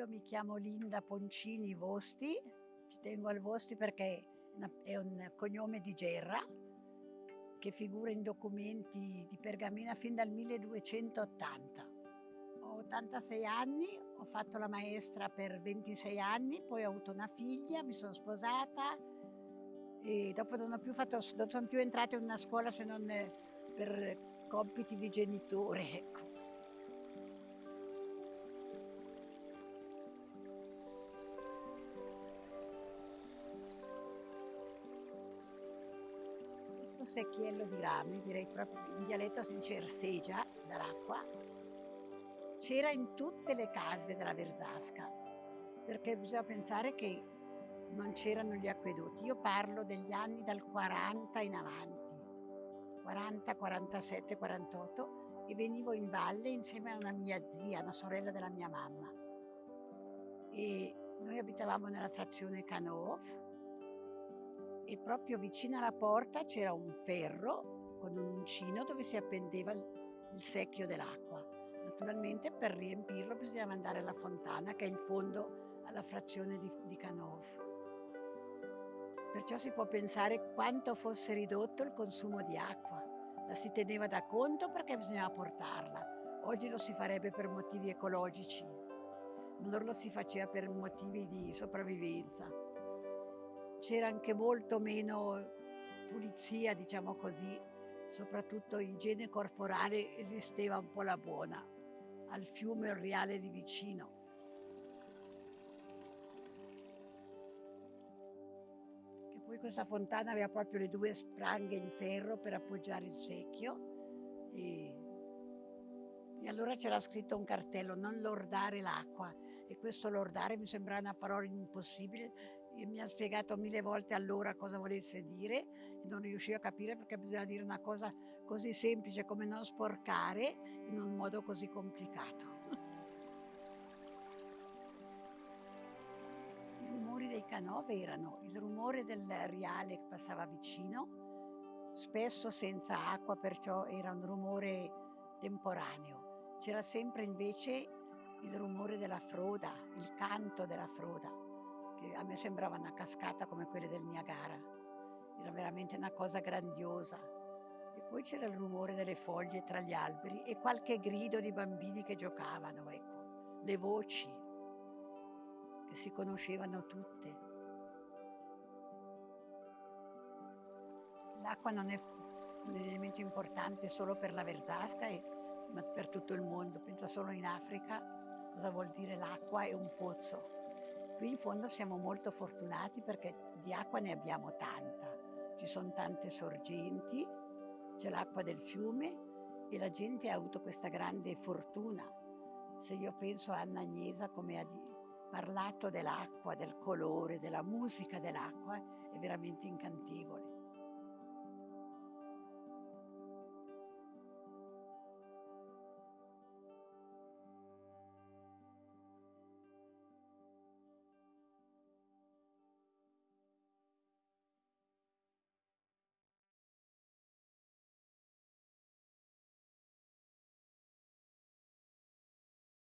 Io mi chiamo Linda Poncini Vosti, ci tengo al Vosti perché è un cognome di Gerra che figura in documenti di pergamena fin dal 1280. Ho 86 anni, ho fatto la maestra per 26 anni, poi ho avuto una figlia, mi sono sposata e dopo non, più fatto, non sono più entrata in una scuola se non per compiti di genitore. Ecco. Questo secchiello di rami, direi proprio in dialetto si dice ersegia, dall'acqua, c'era in tutte le case della Verzasca, perché bisogna pensare che non c'erano gli acquedotti. Io parlo degli anni dal 40 in avanti, 40, 47, 48, e venivo in valle insieme a una mia zia, una sorella della mia mamma. E noi abitavamo nella frazione Canov, e proprio vicino alla porta c'era un ferro con un uncino dove si appendeva il, il secchio dell'acqua. Naturalmente per riempirlo bisognava andare alla fontana che è in fondo alla frazione di, di Canov. Perciò si può pensare quanto fosse ridotto il consumo di acqua. La si teneva da conto perché bisognava portarla. Oggi lo si farebbe per motivi ecologici, allora lo si faceva per motivi di sopravvivenza c'era anche molto meno pulizia, diciamo così, soprattutto igiene corporale esisteva un po' la buona, al fiume Riale lì vicino. Che poi questa fontana aveva proprio le due spranghe in ferro per appoggiare il secchio e, e allora c'era scritto un cartello, non lordare l'acqua e questo lordare mi sembrava una parola impossibile e mi ha spiegato mille volte allora cosa volesse dire e non riuscivo a capire perché bisogna dire una cosa così semplice come non sporcare in un modo così complicato. I rumori dei canove erano il rumore del riale che passava vicino, spesso senza acqua, perciò era un rumore temporaneo. C'era sempre invece il rumore della froda, il canto della froda che a me sembrava una cascata come quelle del Niagara. Era veramente una cosa grandiosa. E poi c'era il rumore delle foglie tra gli alberi e qualche grido di bambini che giocavano, ecco. Le voci che si conoscevano tutte. L'acqua non è un elemento importante solo per la Verzasca, ma per tutto il mondo. Pensa solo in Africa cosa vuol dire l'acqua e un pozzo. Qui in fondo siamo molto fortunati perché di acqua ne abbiamo tanta. Ci sono tante sorgenti, c'è l'acqua del fiume e la gente ha avuto questa grande fortuna. Se io penso a Anna Agnesa come ha parlato dell'acqua, del colore, della musica dell'acqua, è veramente incantevole.